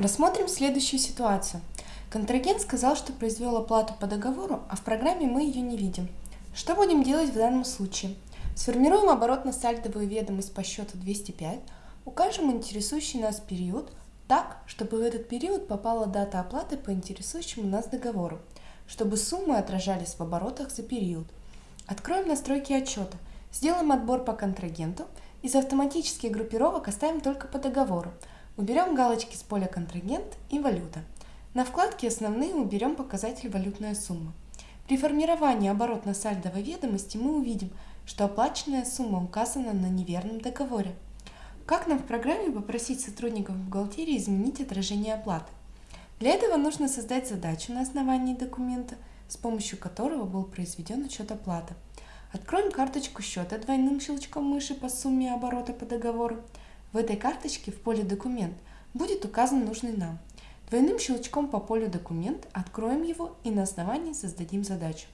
Рассмотрим следующую ситуацию. Контрагент сказал, что произвел оплату по договору, а в программе мы ее не видим. Что будем делать в данном случае? Сформируем оборотно-сальдовую ведомость по счету 205, укажем интересующий нас период так, чтобы в этот период попала дата оплаты по интересующему нас договору, чтобы суммы отражались в оборотах за период. Откроем настройки отчета, сделаем отбор по контрагенту, из автоматических группировок оставим только по договору, Уберем галочки с поля «Контрагент» и «Валюта». На вкладке «Основные» уберем показатель «Валютная сумма». При формировании оборотно-сальдовой ведомости мы увидим, что оплаченная сумма указана на неверном договоре. Как нам в программе попросить сотрудников бухгалтерии изменить отражение оплаты? Для этого нужно создать задачу на основании документа, с помощью которого был произведен учет оплаты. Откроем карточку счета двойным щелчком мыши по сумме оборота по договору. В этой карточке в поле «Документ» будет указан нужный нам. Двойным щелчком по полю «Документ» откроем его и на основании создадим задачу.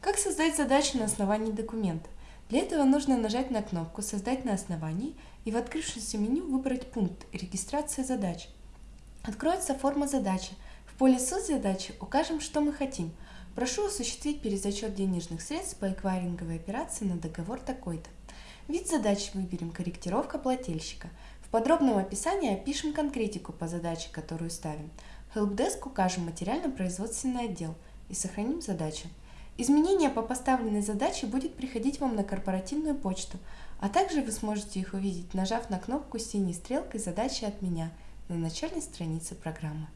Как создать задачу на основании документа? Для этого нужно нажать на кнопку «Создать на основании» и в открывшемся меню выбрать пункт «Регистрация задач». Откроется форма задачи. Поле «Суть задачи» укажем, что мы хотим. Прошу осуществить перезачет денежных средств по эквайринговой операции на договор такой-то. Вид задачи выберем «Корректировка плательщика». В подробном описании опишем конкретику по задаче, которую ставим. Helpdesk укажем материально-производственный отдел и сохраним задачу. Изменения по поставленной задаче будет приходить вам на корпоративную почту, а также вы сможете их увидеть, нажав на кнопку с синей стрелкой «Задачи от меня» на начальной странице программы.